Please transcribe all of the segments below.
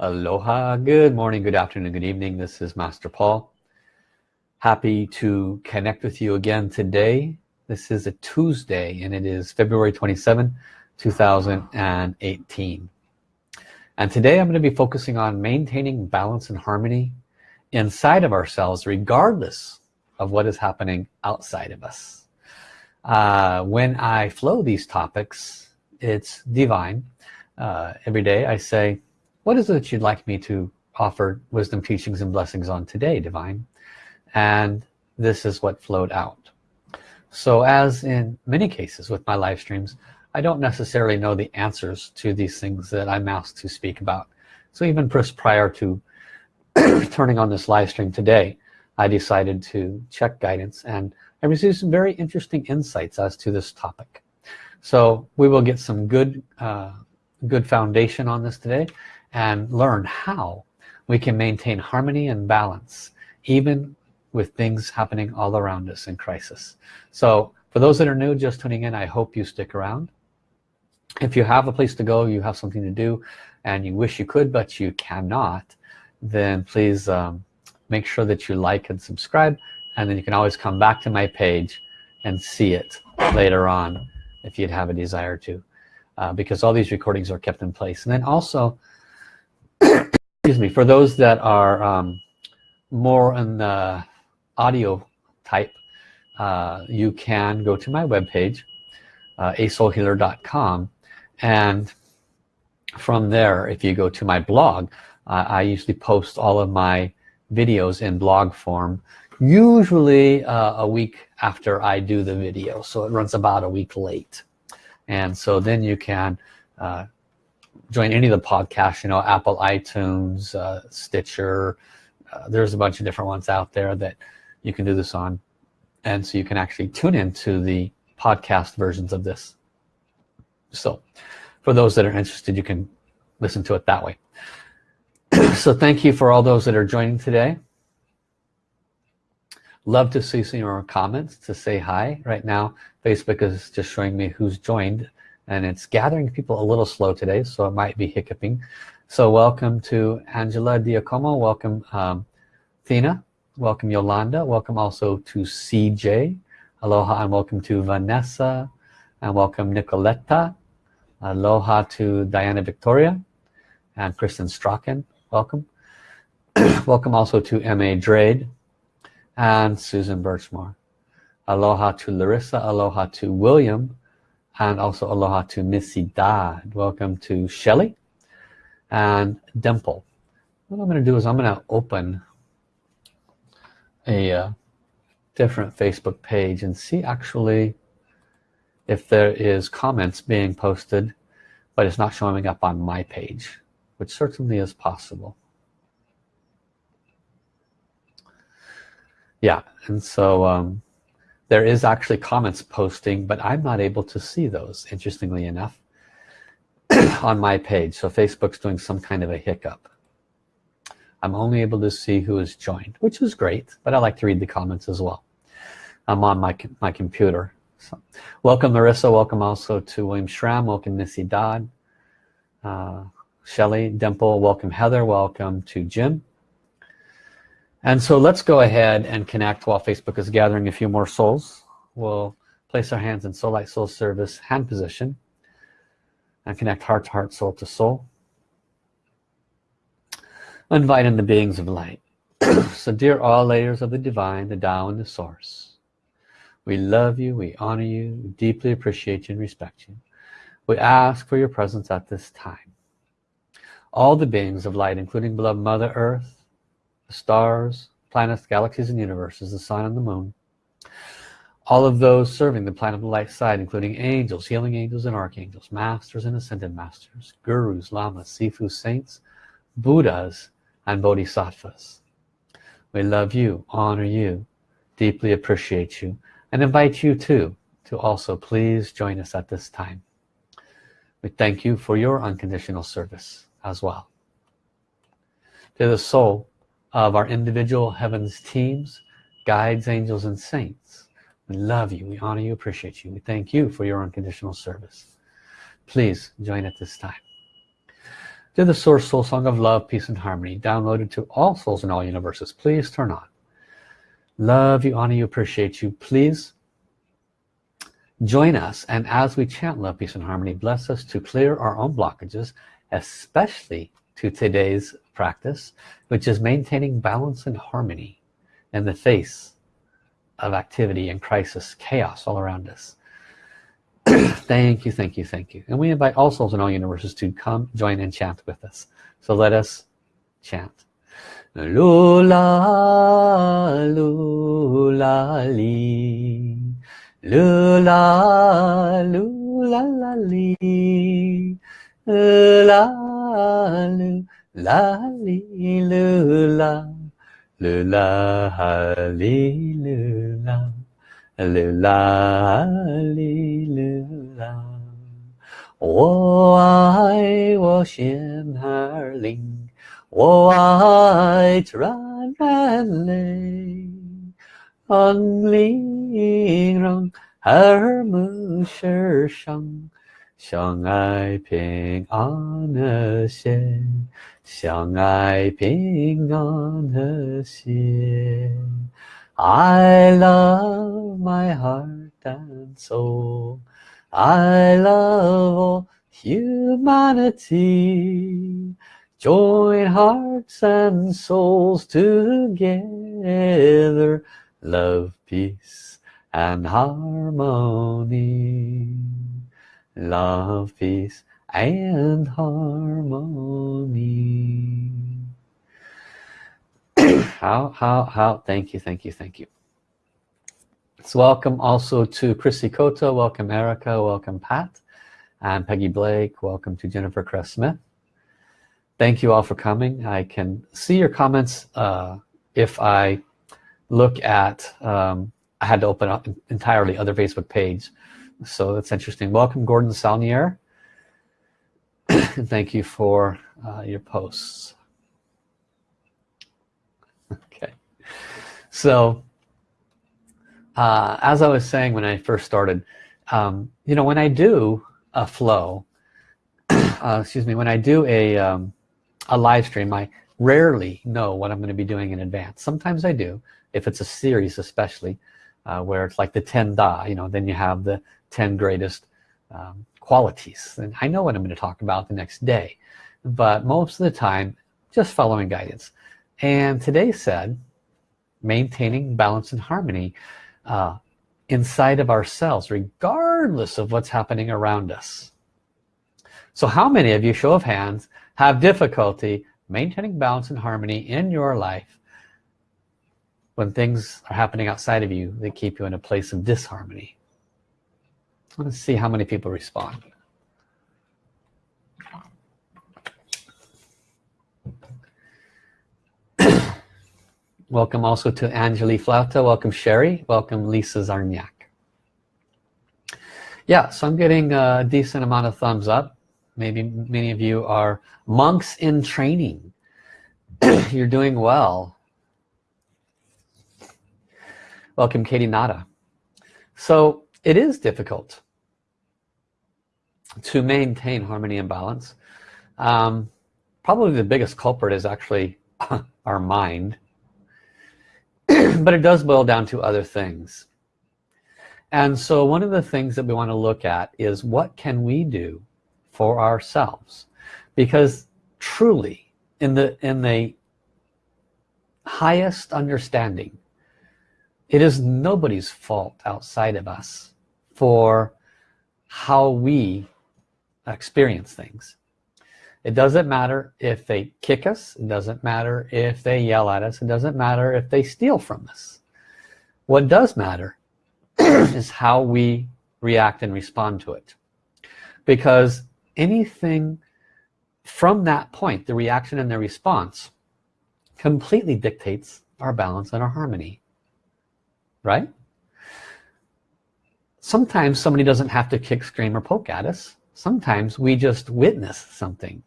Aloha, good morning, good afternoon, good evening. This is Master Paul. Happy to connect with you again today. This is a Tuesday and it is February 27, 2018. And today I'm going to be focusing on maintaining balance and harmony inside of ourselves regardless of what is happening outside of us. Uh, when I flow these topics, it's divine. Uh, every day I say, what is it you'd like me to offer wisdom teachings and blessings on today divine? And this is what flowed out. So as in many cases with my live streams I don't necessarily know the answers to these things that I'm asked to speak about. So even just prior to turning on this live stream today I decided to check guidance and I received some very interesting insights as to this topic. So we will get some good uh, good foundation on this today and learn how we can maintain harmony and balance even with things happening all around us in crisis. So for those that are new just tuning in I hope you stick around. If you have a place to go you have something to do and you wish you could but you cannot then please um, make sure that you like and subscribe and then you can always come back to my page and see it later on if you'd have a desire to uh, because all these recordings are kept in place. And then also excuse me for those that are um, more in the audio type uh, you can go to my webpage uh, asoulhealer.com and from there if you go to my blog uh, I usually post all of my videos in blog form usually uh, a week after I do the video. So it runs about a week late. And so then you can uh, join any of the podcasts you know Apple iTunes uh, Stitcher uh, there's a bunch of different ones out there that you can do this on. And so you can actually tune into the podcast versions of this. So for those that are interested you can listen to it that way. So thank you for all those that are joining today. Love to see some of your comments to say hi. Right now Facebook is just showing me who's joined and it's gathering people a little slow today so it might be hiccuping. So welcome to Angela Diacomo. Welcome um, Thina welcome Yolanda. Welcome also to CJ aloha and welcome to Vanessa. And welcome Nicoletta. Aloha to Diana Victoria and Kristen Strachan. Welcome. Welcome also to M.A. Drade and Susan Birchmore. Aloha to Larissa. Aloha to William and also aloha to Missy Dodd. Welcome to Shelly and Dimple. What I'm going to do is I'm going to open a uh, different Facebook page and see actually if there is comments being posted but it's not showing up on my page which certainly is possible. Yeah and so um, there is actually comments posting but I'm not able to see those interestingly enough on my page. So Facebook's doing some kind of a hiccup. I'm only able to see who is joined which is great but I like to read the comments as well. I'm on my my computer. So welcome Marissa. Welcome also to William Schramm. Welcome Missy Dodd. Uh, Shelly Dimple. Welcome Heather. Welcome to Jim and so let's go ahead and connect while Facebook is gathering a few more souls. We'll place our hands in soul light soul service hand position and connect heart to heart, soul to soul. Invite in the beings of light. so dear all layers of the divine, the Tao and the source, we love you, we honor you, we deeply appreciate you and respect you. We ask for your presence at this time. All the beings of light, including beloved Mother Earth, stars, planets, galaxies, and universes, the sun and the moon. All of those serving the planet of the light side, including angels, healing angels and archangels, masters and ascended masters, gurus, lamas, sifu, saints, buddhas, and bodhisattvas. We love you, honor you, deeply appreciate you, and invite you too to also please join us at this time. We thank you for your unconditional service as well. To the soul of our individual heavens teams guides angels and saints. We love you. We honor you. Appreciate you. We thank you for your unconditional service. Please join at this time. To the source soul song of love peace and harmony downloaded to all souls in all universes please turn on. Love you honor you appreciate you. Please join us and as we chant love peace and harmony bless us to clear our own blockages especially to today's practice which is maintaining balance and harmony in the face of activity and crisis chaos all around us. Thank you thank you thank you. And we invite all souls in all universes to come join and chant with us. So let us chant. Lula lula li. Lula lula 啦哩噜啦，噜啦哈哩噜啦，噜啦哈哩噜啦。我爱我仙儿灵，我爱传染泪，红玲珑，儿母世上，相爱平安的心。相爱平安和谐。I love my heart and soul. I love all humanity. Join hearts and souls together. Love, peace and harmony. Love, peace and harmony. how, how, how, thank you, thank you, thank you. So welcome also to Chrissy Cota, welcome Erica, welcome Pat, and Peggy Blake, welcome to Jennifer Cress Smith. Thank you all for coming. I can see your comments uh, if I look at, um, I had to open up entirely other Facebook page, so that's interesting. Welcome Gordon Salnier, and thank you for uh, your posts. Okay, so uh, as I was saying when I first started, um, you know, when I do a flow, uh, excuse me, when I do a, um, a live stream, I rarely know what I'm going to be doing in advance. Sometimes I do, if it's a series especially, uh, where it's like the 10 da, you know, then you have the 10 greatest um, qualities. And I know what I'm going to talk about the next day. But most of the time, just following guidance. And today said, maintaining balance and harmony uh, inside of ourselves regardless of what's happening around us so how many of you show of hands have difficulty maintaining balance and harmony in your life when things are happening outside of you that keep you in a place of disharmony let's see how many people respond Welcome also to Angeli Flauta. Welcome Sherry. Welcome Lisa Zarniak. Yeah, so I'm getting a decent amount of thumbs up. Maybe many of you are monks in training. You're doing well. Welcome Katie Nada. So it is difficult to maintain harmony and balance. Um, probably the biggest culprit is actually our mind. But it does boil down to other things. And so one of the things that we want to look at is what can we do for ourselves? Because truly in the in the highest understanding it is nobody's fault outside of us for how we experience things it doesn't matter if they kick us. It doesn't matter if they yell at us. It doesn't matter if they steal from us. What does matter is how we react and respond to it. Because anything from that point, the reaction and the response, completely dictates our balance and our harmony. Right? Sometimes somebody doesn't have to kick, scream, or poke at us. Sometimes we just witness something.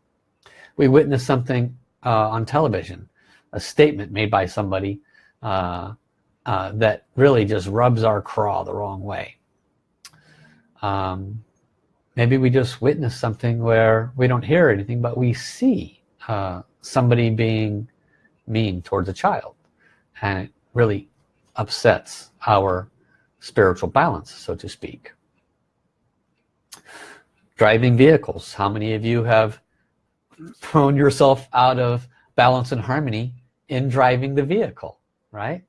We witness something uh, on television a statement made by somebody uh, uh, that really just rubs our craw the wrong way. Um, maybe we just witness something where we don't hear anything but we see uh, somebody being mean towards a child. And it really upsets our spiritual balance so to speak driving vehicles. How many of you have thrown yourself out of balance and harmony in driving the vehicle right?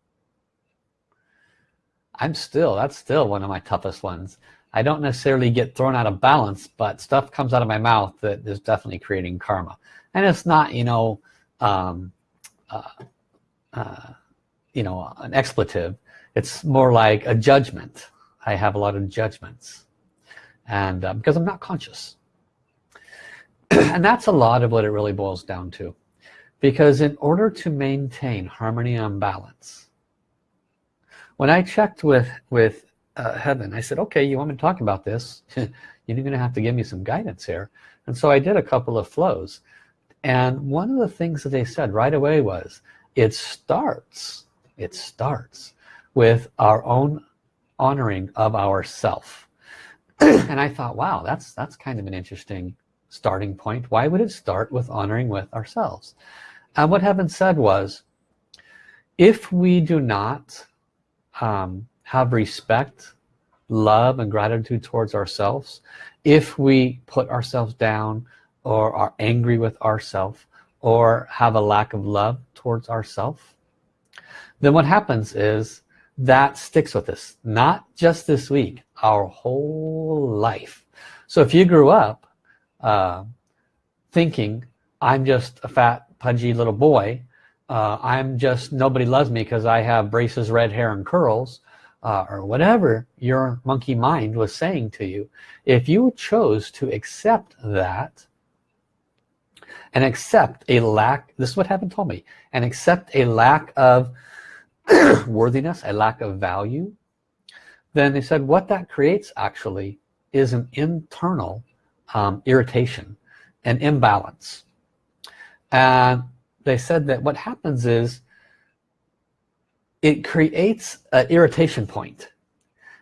I'm still that's still one of my toughest ones. I don't necessarily get thrown out of balance but stuff comes out of my mouth that is definitely creating karma. And it's not you know um, uh, uh, you know an expletive. It's more like a judgment. I have a lot of judgments and uh, because I'm not conscious. And that's a lot of what it really boils down to. Because in order to maintain harmony and balance when I checked with with uh, heaven I said okay you want me to talk about this? You're gonna have to give me some guidance here. And so I did a couple of flows. And one of the things that they said right away was it starts it starts with our own honoring of ourself and I thought wow that's that's kind of an interesting starting point. Why would it start with honoring with ourselves? And what heaven said was if we do not um, have respect love and gratitude towards ourselves if we put ourselves down or are angry with ourselves or have a lack of love towards ourselves then what happens is that sticks with us. Not just this week our whole life. So if you grew up uh, thinking I'm just a fat pudgy little boy uh, I'm just nobody loves me because I have braces red hair and curls uh, or whatever your monkey mind was saying to you if you chose to accept that and accept a lack this is what happened told me and accept a lack of worthiness a lack of value then they said what that creates actually is an internal um, irritation an imbalance. And they said that what happens is it creates an irritation point.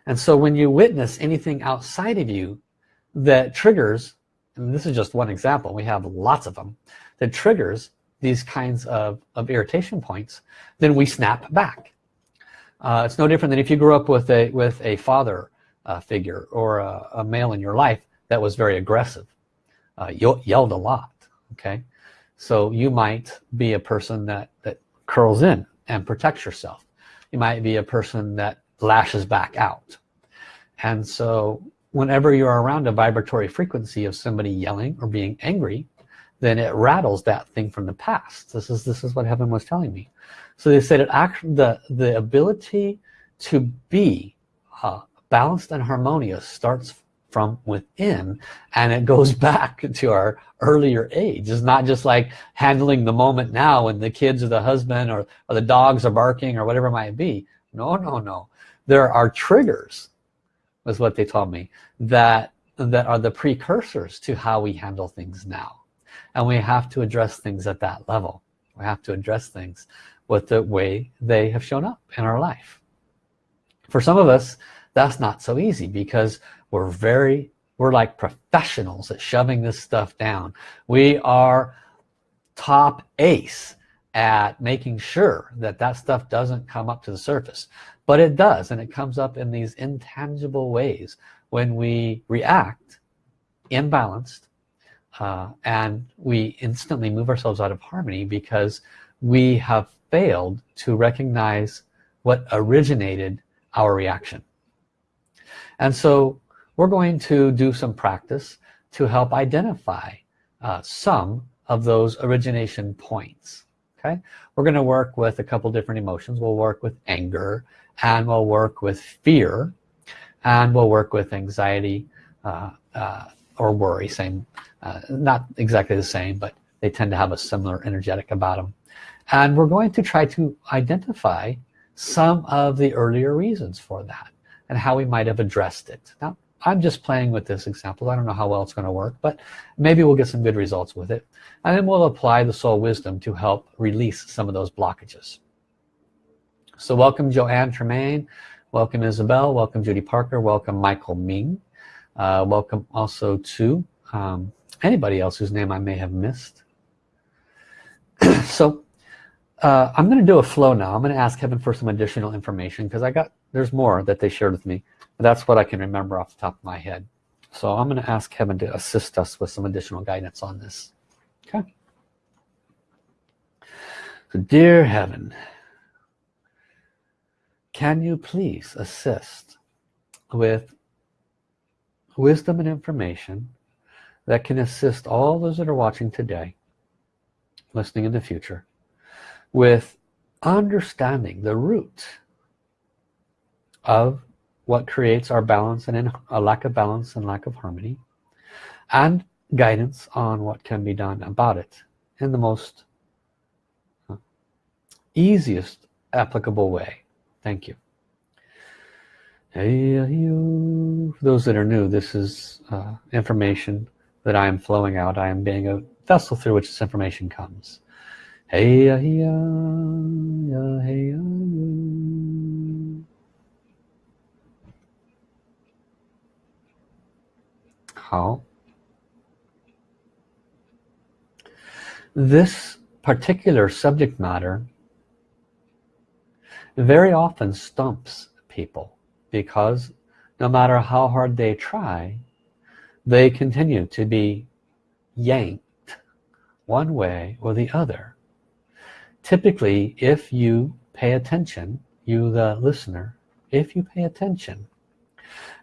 And so when you witness anything outside of you that triggers and this is just one example we have lots of them that triggers these kinds of, of irritation points then we snap back. Uh, it's no different than if you grew up with a with a father uh, figure or a, a, male in your life that was very aggressive uh, yelled a lot okay? So you might be a person that that curls in and protects yourself. You might be a person that lashes back out. And so whenever you're around a vibratory frequency of somebody yelling or being angry then it rattles that thing from the past. This is this is what heaven was telling me. So they said it actually the the ability to be uh, balanced and harmonious starts from within and it goes back to our earlier age. It's not just like handling the moment now when the kids or the husband or, or the dogs are barking or whatever it might be. No no no. There are triggers was what they told me that that are the precursors to how we handle things now and we have to address things at that level. We have to address things with the way they have shown up in our life. For some of us that's not so easy because we're very we're like professionals at shoving this stuff down. We are top ace at making sure that that stuff doesn't come up to the surface. But it does and it comes up in these intangible ways when we react imbalanced uh, and we instantly move ourselves out of harmony because we have failed to recognize what originated our reaction. And so we're going to do some practice to help identify uh, some of those origination points okay? We're going to work with a couple different emotions. We'll work with anger and we'll work with fear and we'll work with anxiety uh, uh, or worry same uh, not exactly the same but they tend to have a similar energetic about them and we're going to try to identify some of the earlier reasons for that and how we might have addressed it. Now I'm just playing with this example. I don't know how well it's going to work but maybe we'll get some good results with it. And then we'll apply the soul wisdom to help release some of those blockages. So welcome Joanne Tremaine. Welcome Isabel. Welcome Judy Parker. Welcome Michael Ming uh, welcome also to um, anybody else whose name I may have missed. So uh, I'm gonna do a flow now. I'm gonna ask heaven for some additional information because I got there's more that they shared with me that's what I can remember off the top of my head. So I'm gonna ask heaven to assist us with some additional guidance on this. Okay. So dear heaven can you please assist with wisdom and information that can assist all those that are watching today listening in the future with understanding the root of what creates our balance and in, a lack of balance and lack of harmony and guidance on what can be done about it in the most uh, easiest applicable way. Thank you for those that are new this is uh, information that I am flowing out. I am being a vessel through which this information comes. Hey hey hey how? This particular subject matter very often stumps people because no matter how hard they try they continue to be yanked one way or the other. Typically if you pay attention you the listener if you pay attention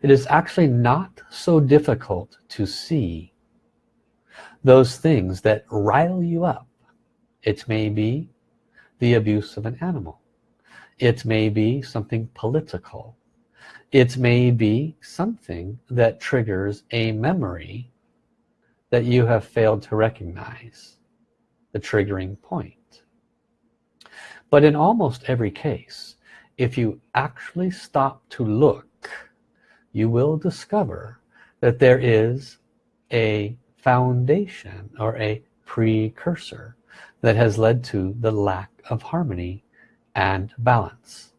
it is actually not so difficult to see those things that rile you up. It may be the abuse of an animal. It may be something political it may be something that triggers a memory that you have failed to recognize the triggering point. But in almost every case if you actually stop to look you will discover that there is a foundation or a precursor that has led to the lack of harmony and balance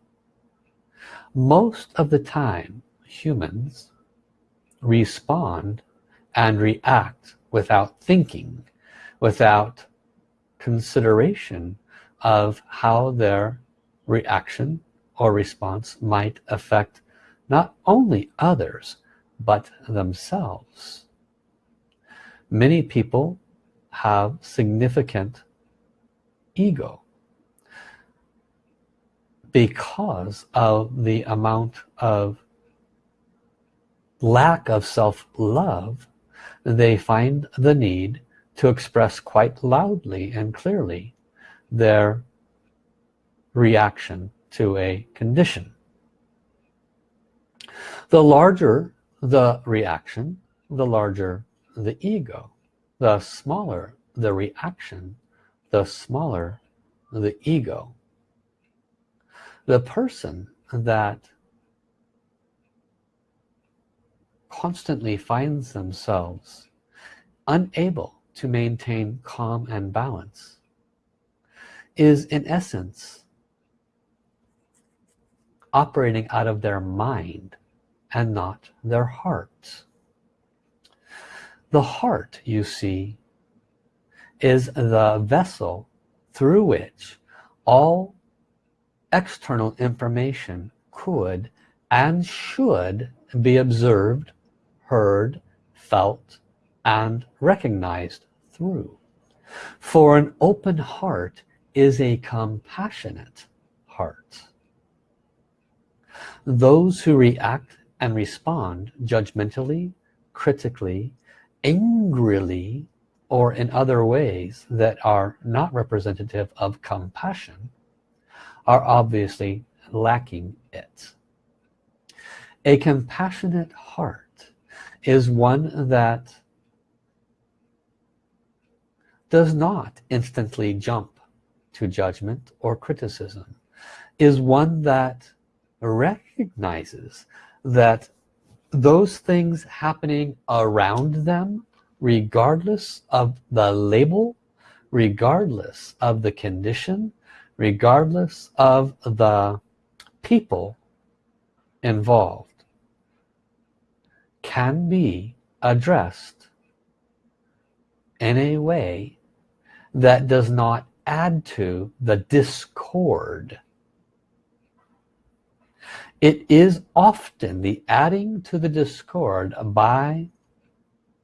most of the time humans respond and react without thinking without consideration of how their reaction or response might affect not only others but themselves. Many people have significant ego because of the amount of lack of self-love they find the need to express quite loudly and clearly their reaction to a condition. The larger the reaction the larger the ego. The smaller the reaction the smaller the ego the person that constantly finds themselves unable to maintain calm and balance is in essence operating out of their mind and not their heart. The heart you see is the vessel through which all external information could and should be observed heard felt and recognized through. For an open heart is a compassionate heart. Those who react and respond judgmentally critically angrily or in other ways that are not representative of compassion are obviously lacking it. A compassionate heart is one that does not instantly jump to judgment or criticism is one that recognizes that those things happening around them regardless of the label regardless of the condition regardless of the people involved can be addressed in a way that does not add to the discord. It is often the adding to the discord by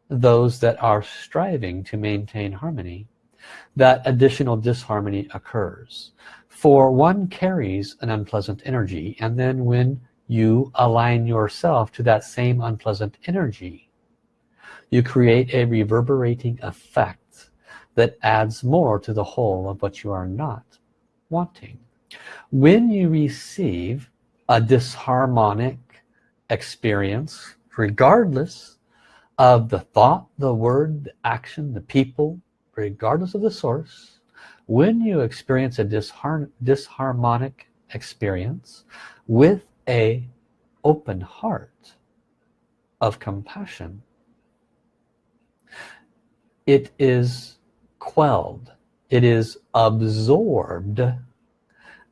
those that are striving to maintain harmony that additional disharmony occurs. For one carries an unpleasant energy and then when you align yourself to that same unpleasant energy you create a reverberating effect that adds more to the whole of what you are not wanting. When you receive a disharmonic experience regardless of the thought the word the action the people regardless of the source when you experience a dishar disharmonic experience with a open heart of compassion it is quelled it is absorbed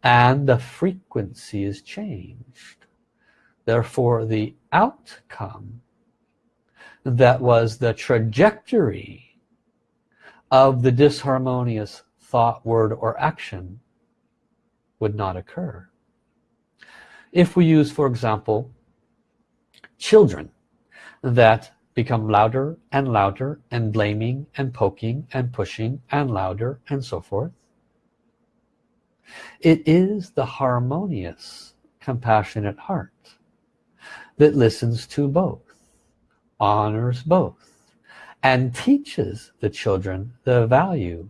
and the frequency is changed. Therefore the outcome that was the trajectory of the disharmonious thought word or action would not occur. If we use for example children that become louder and louder and blaming and poking and pushing and louder and so forth it is the harmonious, compassionate heart that listens to both, honors both, and teaches the children the value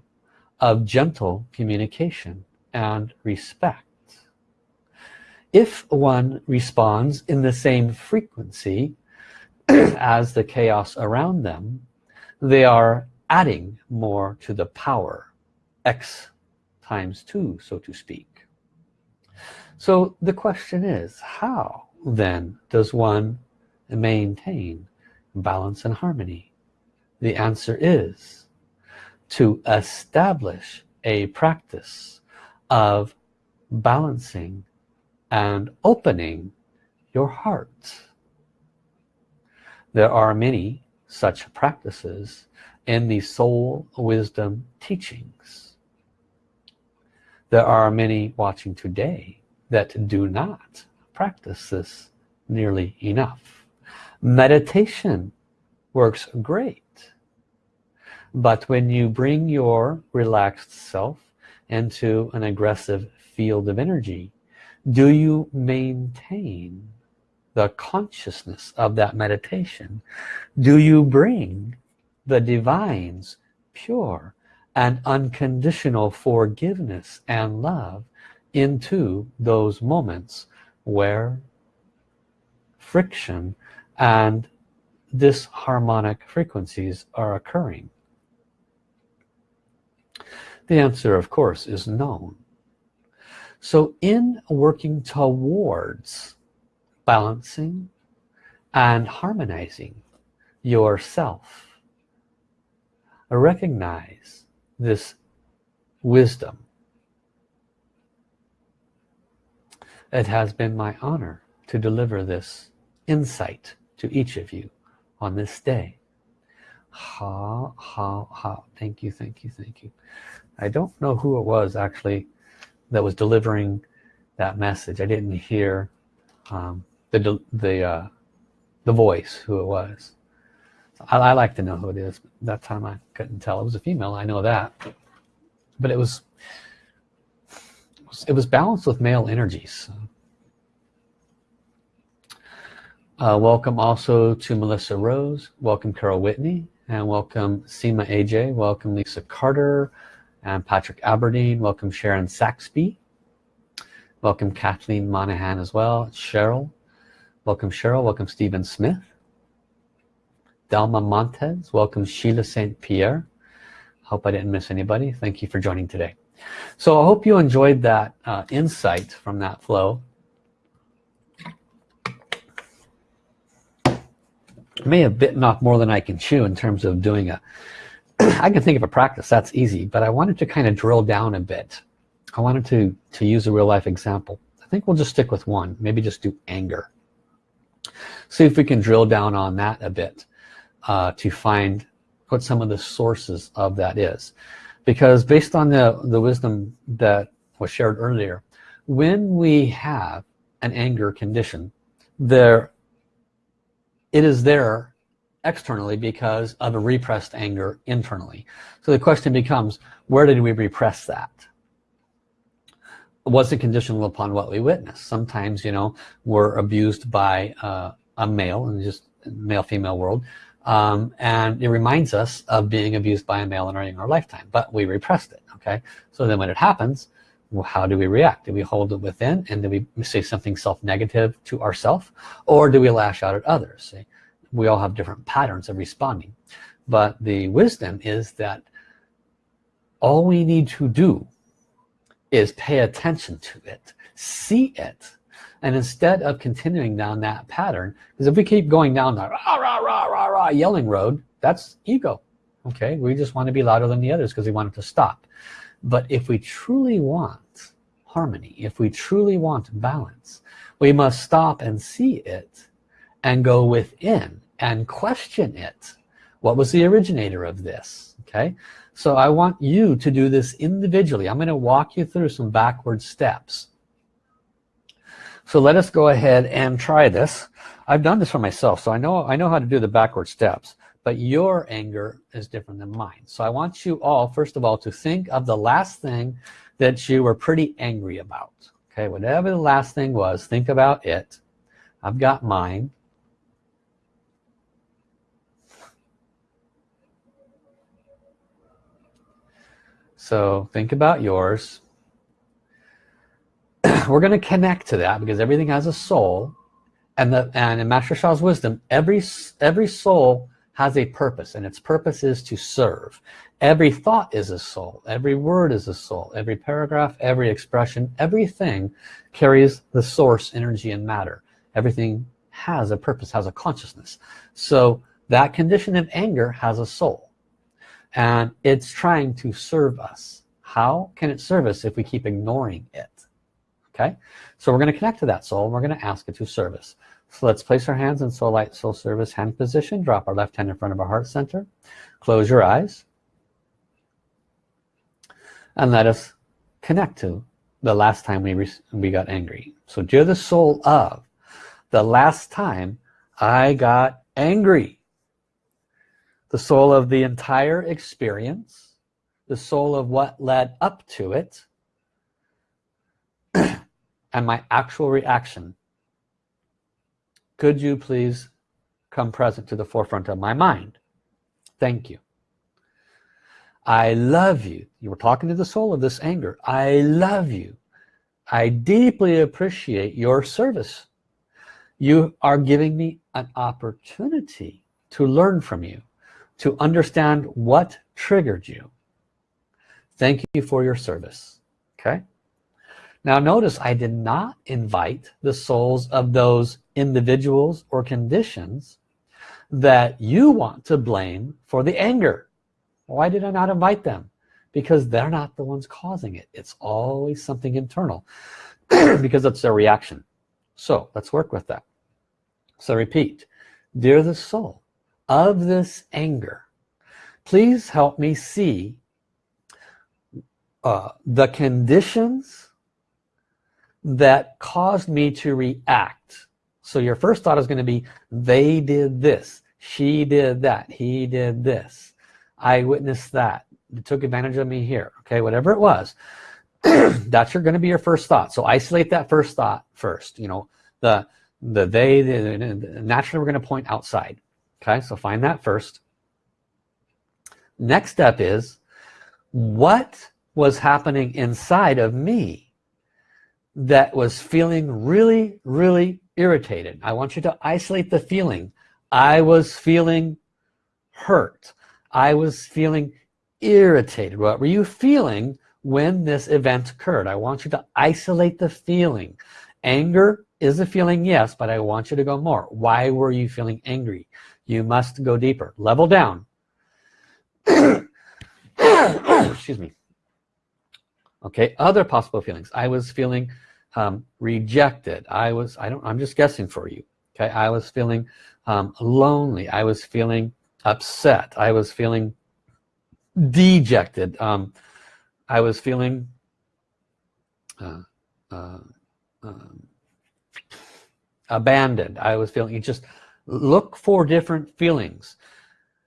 of gentle communication and respect. If one responds in the same frequency as the chaos around them, they are adding more to the power, X times two so to speak so the question is how then does one maintain balance and harmony the answer is to establish a practice of balancing and opening your heart. There are many such practices in the soul wisdom teachings. There are many watching today that do not practice this nearly enough. Meditation works great but when you bring your relaxed self into an aggressive field of energy do you maintain the consciousness of that meditation? Do you bring the divine's pure and unconditional forgiveness and love into those moments where friction and disharmonic frequencies are occurring the answer of course is known so in working towards balancing and harmonizing yourself recognize this wisdom. It has been my honor to deliver this insight to each of you on this day. Ha, ha, ha. Thank you, thank you, thank you. I don't know who it was actually that was delivering that message. I didn't hear um, the, the, uh, the voice, who it was. I, I, like to know who it is. That time I couldn't tell. It was a female I know that. But it was it was balanced with male energies. Uh, welcome also to Melissa Rose. Welcome Carol Whitney. And welcome Seema AJ welcome Lisa Carter and Patrick Aberdeen. Welcome Sharon Saxby. Welcome Kathleen Monahan as well. Cheryl. Welcome Cheryl. Welcome Stephen Smith. Delma Montez. Welcome Sheila St. Pierre. Hope I didn't miss anybody. Thank you for joining today. So I hope you enjoyed that uh, insight from that flow. May have bitten off more than I can chew in terms of doing a I can think of a practice that's easy but I wanted to kind of drill down a bit. I wanted to to use a real life example. I think we'll just stick with one maybe just do anger. See if we can drill down on that a bit uh, to find what some of the sources of that is. Because based on the the wisdom that was shared earlier when we have an anger condition there it is there externally because of a repressed anger internally. So the question becomes where did we repress that? Was it conditional upon what we witnessed sometimes you know we're abused by uh, a male and just male female world um, and it reminds us of being abused by a male in our, in our lifetime but we repressed it okay? So then when it happens well, how do we react? Do we hold it within and do we say something self-negative to ourselves or do we lash out at others See? We all have different patterns of responding. But the wisdom is that all we need to do is pay attention to it see it and instead of continuing down that pattern because if we keep going down that rah, rah, rah, rah, rah, yelling road that's ego okay? We just want to be louder than the others because we want it to stop. But if we truly want harmony if we truly want balance we must stop and see it and go within and question it. What was the originator of this? Okay? So I want you to do this individually. I'm going to walk you through some backward steps. So let us go ahead and try this. I've done this for myself so I know I know how to do the backward steps but your anger is different than mine. So I want you all first of all to think of the last thing that you were pretty angry about. Okay? Whatever the last thing was think about it. I've got mine so think about yours. We're going to connect to that because everything has a soul. And the and in Master Sha's wisdom every every soul has a purpose and its purpose is to serve. Every thought is a soul. Every word is a soul. Every paragraph every expression everything carries the source energy and matter. Everything has a purpose has a consciousness. So that condition of anger has a soul and it's trying to serve us. How can it serve us if we keep ignoring it? Okay? So we're going to connect to that soul and we're going to ask it to service so let's place our hands in soul light soul service hand position drop our left hand in front of our heart center close your eyes and let us connect to the last time we we got angry. So you're the soul of the last time I got angry the soul of the entire experience the soul of what led up to it and my actual reaction. Could you please come present to the forefront of my mind? Thank you. I love you. You were talking to the soul of this anger. I love you. I deeply appreciate your service. You are giving me an opportunity to learn from you to understand what triggered you. Thank you for your service. Okay? Now notice I did not invite the souls of those individuals or conditions that you want to blame for the anger. Why did I not invite them? Because they're not the ones causing it. It's always something internal because it's their reaction. So let's work with that. So repeat. Dear the soul of this anger. Please help me see uh, the conditions that caused me to react. So your first thought is going to be they did this. She did that. He did this. I witnessed that. They took advantage of me here. Okay whatever it was that's your going to be your first thought. So isolate that first thought first you know the the they the, naturally we're going to point outside okay so find that first. Next step is what was happening inside of me that was feeling really really irritated? I want you to isolate the feeling. I was feeling hurt. I was feeling irritated. What were you feeling when this event occurred? I want you to isolate the feeling. Anger is the feeling yes but I want you to go more. Why were you feeling angry? You must go deeper. Level down. Excuse me. Okay other possible feelings. I was feeling um, rejected. I was I don't I'm just guessing for you. Okay I was feeling um, lonely. I was feeling upset. I was feeling dejected. Um, I was feeling uh, uh, um, abandoned. I was feeling you just look for different feelings.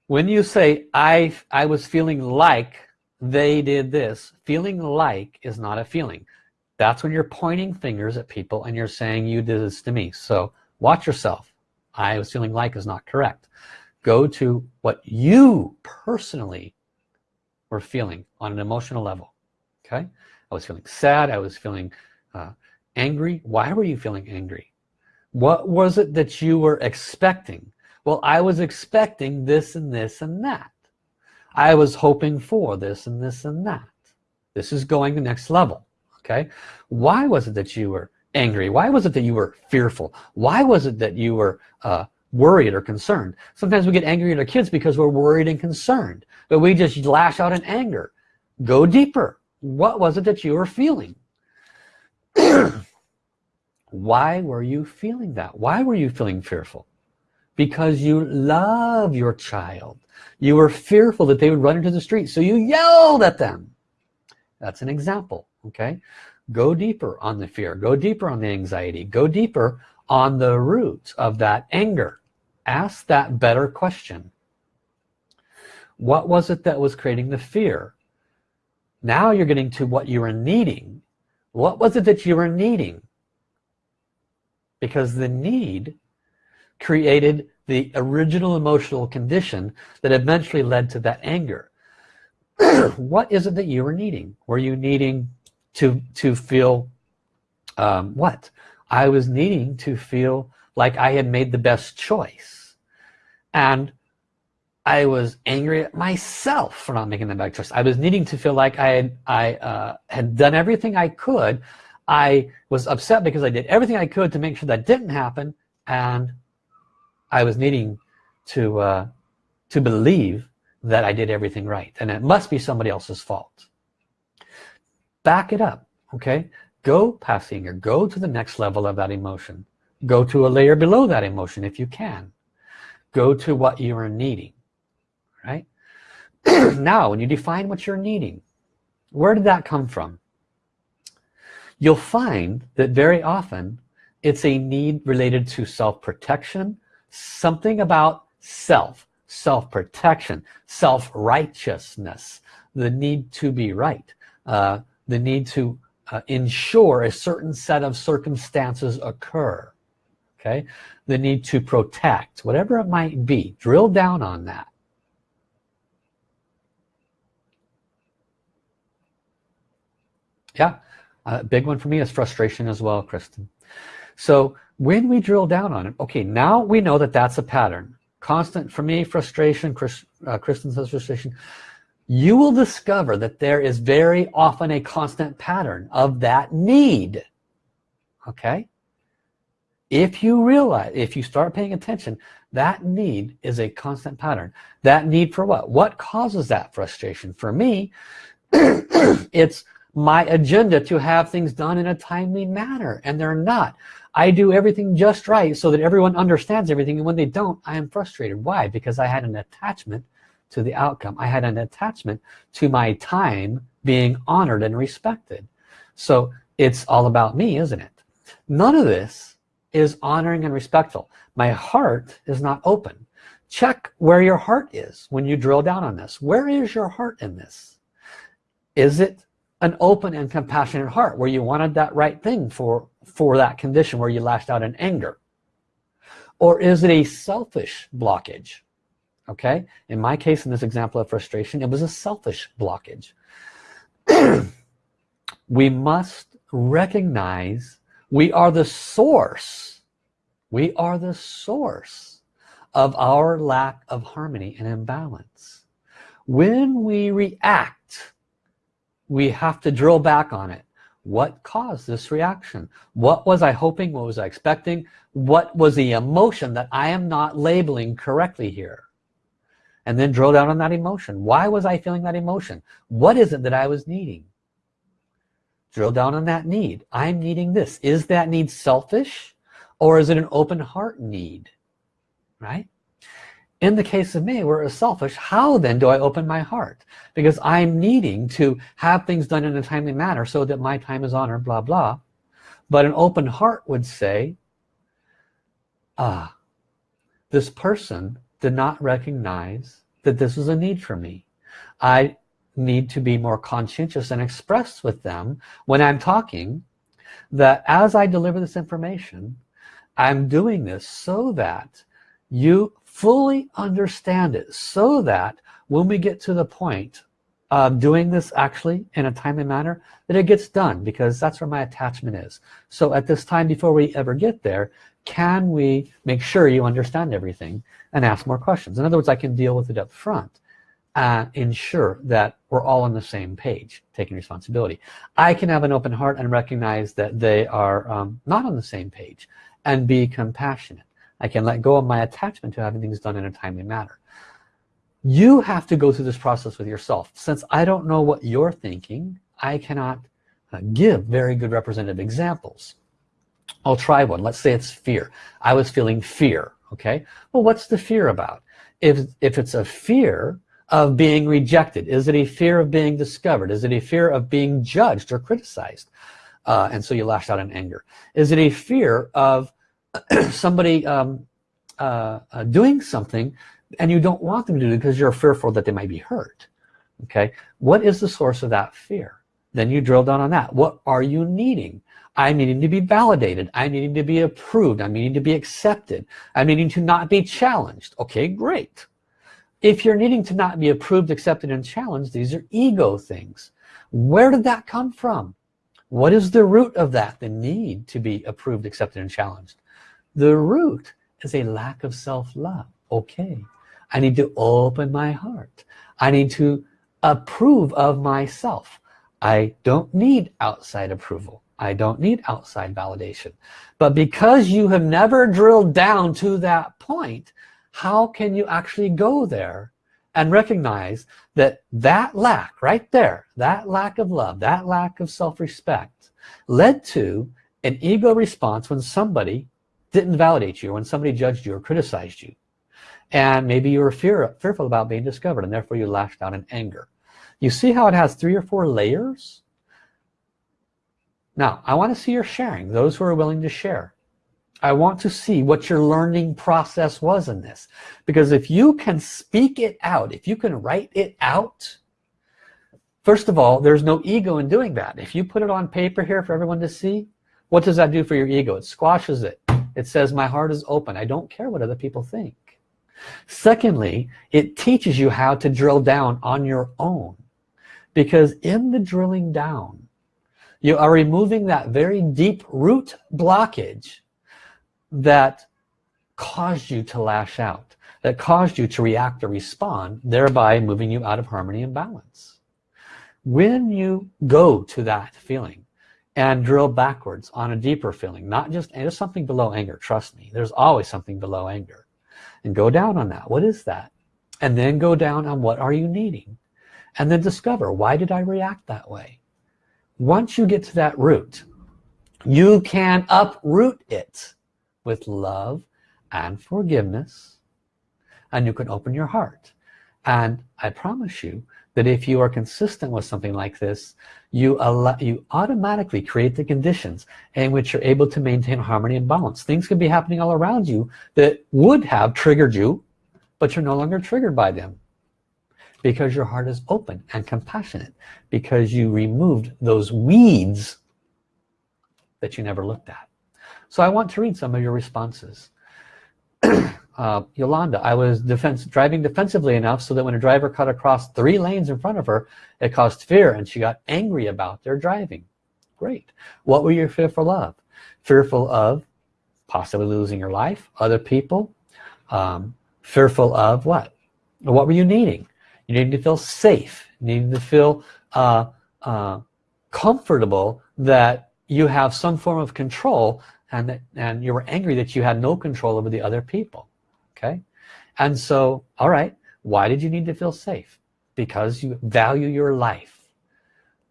When you say I I was feeling like they did this feeling like is not a feeling. That's when you're pointing fingers at people and you're saying you did this to me. So watch yourself. I was feeling like is not correct. Go to what you personally were feeling on an emotional level okay? I was feeling sad. I was feeling uh, angry. Why were you feeling angry what was it that you were expecting? Well I was expecting this and this and that. I was hoping for this and this and that. This is going the next level okay? Why was it that you were angry? Why was it that you were fearful? Why was it that you were uh, worried or concerned? Sometimes we get angry at our kids because we're worried and concerned but we just lash out in anger. Go deeper. What was it that you were feeling why were you feeling that? Why were you feeling fearful? Because you love your child. You were fearful that they would run into the street so you yelled at them. That's an example okay? Go deeper on the fear. Go deeper on the anxiety. Go deeper on the roots of that anger. Ask that better question. What was it that was creating the fear? Now you're getting to what you were needing. What was it that you were needing because the need created the original emotional condition that eventually led to that anger. What is it that you were needing? Were you needing to to feel um, what? I was needing to feel like I had made the best choice. And I was angry at myself for not making the best choice. I was needing to feel like I had I uh, had done everything I could I was upset because I did everything I could to make sure that didn't happen and I was needing to uh, to believe that I did everything right and it must be somebody else's fault. Back it up okay? Go past anger go to the next level of that emotion. Go to a layer below that emotion if you can. Go to what you are needing right? Now when you define what you're needing where did that come from you'll find that very often it's a need related to self-protection something about self self-protection self-righteousness the need to be right uh, the need to uh, ensure a certain set of circumstances occur okay? The need to protect whatever it might be drill down on that. Yeah a big one for me is frustration as well Kristen. So when we drill down on it okay now we know that that's a pattern. Constant for me frustration Chris, uh, Kristen says frustration. You will discover that there is very often a constant pattern of that need okay? If you realize if you start paying attention that need is a constant pattern. That need for what? What causes that frustration? For me it's my agenda to have things done in a timely manner and they're not. I do everything just right so that everyone understands everything and when they don't I am frustrated. Why? Because I had an attachment to the outcome. I had an attachment to my time being honored and respected. So it's all about me isn't it? None of this is honoring and respectful. My heart is not open. Check where your heart is when you drill down on this. Where is your heart in this? Is it an open and compassionate heart where you wanted that right thing for for that condition where you lashed out in anger. Or is it a selfish blockage? Okay? In my case in this example of frustration it was a selfish blockage. We must recognize we are the source. We are the source of our lack of harmony and imbalance. When we react we have to drill back on it. What caused this reaction? What was I hoping? What was I expecting? What was the emotion that I am not labeling correctly here? And then drill down on that emotion. Why was I feeling that emotion? What is it that I was needing? Drill down on that need. I'm needing this. Is that need selfish or is it an open heart need? Right in the case of me where it's selfish how then do I open my heart? Because I'm needing to have things done in a timely manner so that my time is honored blah blah. But an open heart would say ah this person did not recognize that this was a need for me. I need to be more conscientious and express with them when I'm talking that as I deliver this information I'm doing this so that you fully understand it so that when we get to the point of doing this actually in a timely manner that it gets done because that's where my attachment is. So at this time before we ever get there can we make sure you understand everything and ask more questions? In other words I can deal with it up front and ensure that we're all on the same page taking responsibility. I can have an open heart and recognize that they are um, not on the same page and be compassionate I can let go of my attachment to having things done in a timely manner. You have to go through this process with yourself. Since I don't know what you're thinking I cannot uh, give very good representative examples. I'll try one. Let's say it's fear. I was feeling fear okay? Well what's the fear about? If if it's a fear of being rejected is it a fear of being discovered? Is it a fear of being judged or criticized? Uh, and so you lash out in anger. Is it a fear of somebody um, uh, uh, doing something and you don't want them to do it because you're fearful that they might be hurt okay? What is the source of that fear? Then you drill down on that. What are you needing? I'm needing to be validated. I'm needing to be approved. I'm needing to be accepted. I'm needing to not be challenged. Okay great. If you're needing to not be approved accepted and challenged these are ego things. Where did that come from? What is the root of that? The need to be approved accepted and challenged the root is a lack of self-love. Okay. I need to open my heart. I need to approve of myself. I don't need outside approval. I don't need outside validation. But because you have never drilled down to that point how can you actually go there and recognize that that lack right there that lack of love that lack of self-respect led to an ego response when somebody didn't validate you when somebody judged you or criticized you. And maybe you were fear, fearful about being discovered and therefore you lashed out in anger. You see how it has three or four layers? Now I want to see your sharing those who are willing to share. I want to see what your learning process was in this. Because if you can speak it out if you can write it out first of all there's no ego in doing that. If you put it on paper here for everyone to see what does that do for your ego? It squashes it it says my heart is open. I don't care what other people think. Secondly it teaches you how to drill down on your own. Because in the drilling down you are removing that very deep root blockage that caused you to lash out that caused you to react or respond thereby moving you out of harmony and balance. When you go to that feeling and drill backwards on a deeper feeling not just there's something below anger trust me there's always something below anger. And go down on that. What is that? And then go down on what are you needing? And then discover why did I react that way? Once you get to that root you can uproot it with love and forgiveness. And you can open your heart. And I promise you that if you are consistent with something like this you allow you automatically create the conditions in which you're able to maintain harmony and balance. Things can be happening all around you that would have triggered you but you're no longer triggered by them. Because your heart is open and compassionate. Because you removed those weeds that you never looked at. So I want to read some of your responses uh, Yolanda. I was defense driving defensively enough so that when a driver cut across three lanes in front of her it caused fear and she got angry about their driving. Great. What were you fearful of? Fearful of possibly losing your life other people. Um, fearful of what? What were you needing? You needed to feel safe. You needed to feel uh, uh, comfortable that you have some form of control and that, and you were angry that you had no control over the other people okay? And so all right why did you need to feel safe? Because you value your life.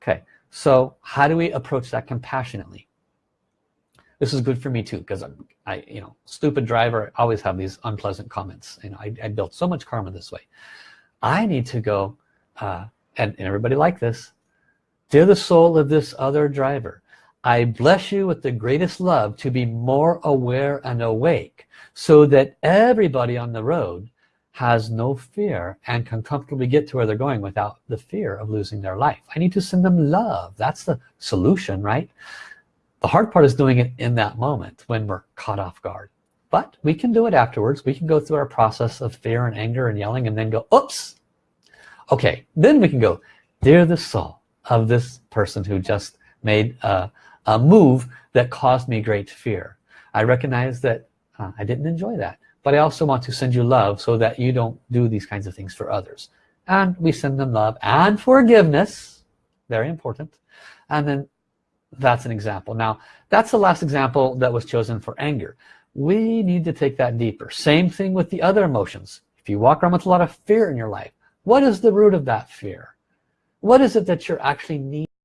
Okay so how do we approach that compassionately? This is good for me too because I you know stupid driver I always have these unpleasant comments you know I, I built so much karma this way. I need to go uh, and, and everybody like this. Dear the soul of this other driver I bless you with the greatest love to be more aware and awake so that everybody on the road has no fear and can comfortably get to where they're going without the fear of losing their life. I need to send them love. That's the solution right? The hard part is doing it in that moment when we're caught off guard. But we can do it afterwards. We can go through our process of fear and anger and yelling and then go oops. Okay then we can go dear the soul of this person who just made a, a move that caused me great fear. I recognize that uh, I didn't enjoy that but I also want to send you love so that you don't do these kinds of things for others. And we send them love and forgiveness. Very important. And then that's an example. Now that's the last example that was chosen for anger. We need to take that deeper. Same thing with the other emotions. If you walk around with a lot of fear in your life what is the root of that fear? What is it that you're actually needing